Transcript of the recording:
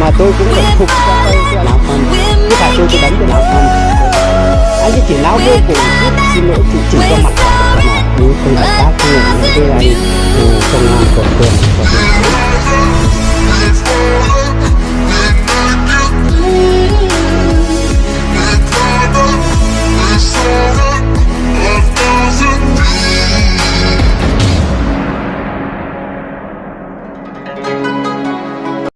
mà tôi cũng phải phục cho tôi cho làm phần chứ phải tôi tôi đánh cho làm phần anh ấy chỉ náo vô cùng xin lỗi chỉ chỉ cho mặt của tôi là ừ, không hợp tác với những cái anh công an của phường của thành phố